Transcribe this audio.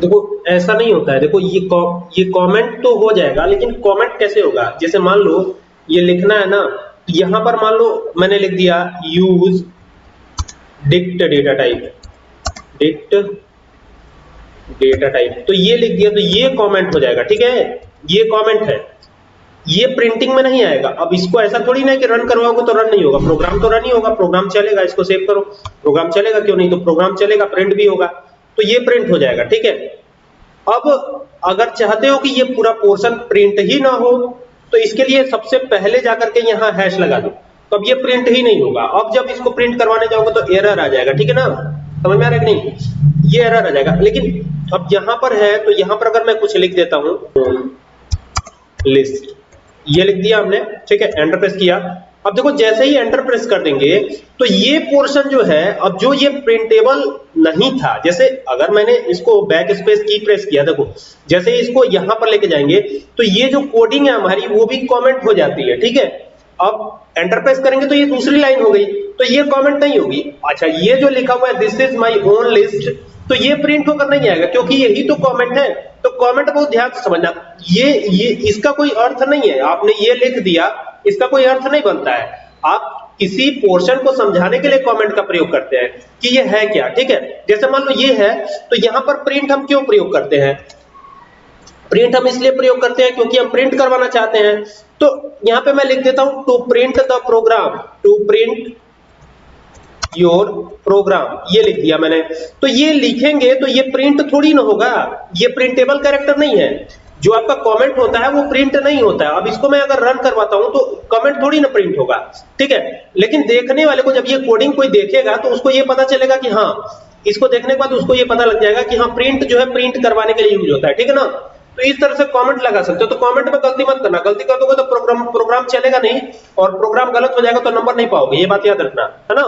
देखो, ऐसा नहीं होता है। देखो, ये ये कमेंट तो हो जाएगा, लेकिन कमेंट कैसे होगा? जैसे मान लो, ये लिखना है ना, यहाँ पर मान लो, मैंने लिख दिया use dict data type dict data type तो ये लिख दिया तो ये कमेंट हो जाएगा, ठीक है? ये कमेंट है। ये प्रिंटिंग में नहीं आएगा। अब इसको ऐसा थोड़ी ना कि रन करवाओगे तो रन नहीं होगा। प्रोग्राम तो रन ही होगा प्रोग्राम चलेगा, इसको सेव करो। प्रोग्राम चलेगा क्यों नहीं? तो प्रोग्राम चलेगा प्रिंट भी होगा। तो ये प्रिंट हो जाएगा, ठीक है? अब अगर चाहते हो कि ये पूरा पोर्शन प्रिंट ही ना हो तो इसके लिए सबसे पहले जाकर के यहाँ हैश लगा दो। तो अब ये प्रिंट ही नहीं होगा। अब जब इसको प्रिंट करवाने जाओगे तो एरर आ जाएगा, ठीक है ना? समझ में आ रहा है कि नहीं? ये एरर आ जाएगा। लेकिन अब यहाँ पर है तो यहाँ पर अगर मैं कुछ लिख देता हूँ लिस्ट ये लिख दिया हमने, ठीक है? एंटर प्रेस किया। अब देखो, जैसे ही एंटर प्रेस कर देंगे तो ये पोर्शन जो है, अब जो ये प्रिंटेबल नहीं था, जैसे अगर मैंने इसको बैक स्पेस की प्रेस किया, देखो, जैसे इसको यहाँ पर लेके जाएँगे तो ये जो कोडिंग है हमारी, वो भी कमेंट हो जाती है, ठीक है? अब एंटर प्रेस करेंगे तो ये दूसरी लाइन हो गई तो ये कमेंट नहीं होगी। अच्छा ये जो लिखा हुआ है this is my own list तो ये प्रिंट होकर नहीं आएगा, क्योंकि यही तो कमेंट है। तो कमेंट बहुत ध्यान से समझना, ये ये, इसका कोई अर्थ नहीं है। आपने ये लिख दिया इसका कोई अर्थ नहीं बनता है। आप किसी पोर्शन को समझाने के लिए कमेंट का प्रयोग करते हैं कि ये है क्या, ठीक है? जैसे मान लो ये है तो यहाँ पर प्रिंट हम क्यों प्रयोग करते हैं? प्रिंट हम इसलिए प्रयोग करते हैं क्योंकि हम प्रिंट करवाना चाहते हैं। तो यहाँ पे मैं लिख देता हूँ to print the program to print your program ये लिख दिया मैंने। तो ये लिखेंगे तो ये प्रिंट थोड़ी ना होगा, ये प्रिंटेबल कैरेक्टर नहीं है। जो आपका कमेंट होता है, वो प्रिंट नहीं होता है। अब इसको मैं अगर रन करवाता हूँ तो कमेंट थोड़ी ना प्रिंट होगा। ठीक है? लेकिन देखने वाले को जब ये कोडिंग कोई देखेगा तो उसको ये पता चलेगा कि हाँ इसको देखने के बाद उसको ये पता लग जाएगा कि हाँ प्रिंट जो है प्रिंट करवाने के लिए यूज़ होता है। ठीक है ना? तो इस तरह से कमेंट लगा सकते हो। तो कमेंट में गलती मत करना। गलती कर दोगे तो प्रोग्राम प्रोग्राम चलेगा नहीं, और प्रोग्राम गलत हो जाएगा तो नंबर नहीं पाओगे। ये बात याद रखना। है ना?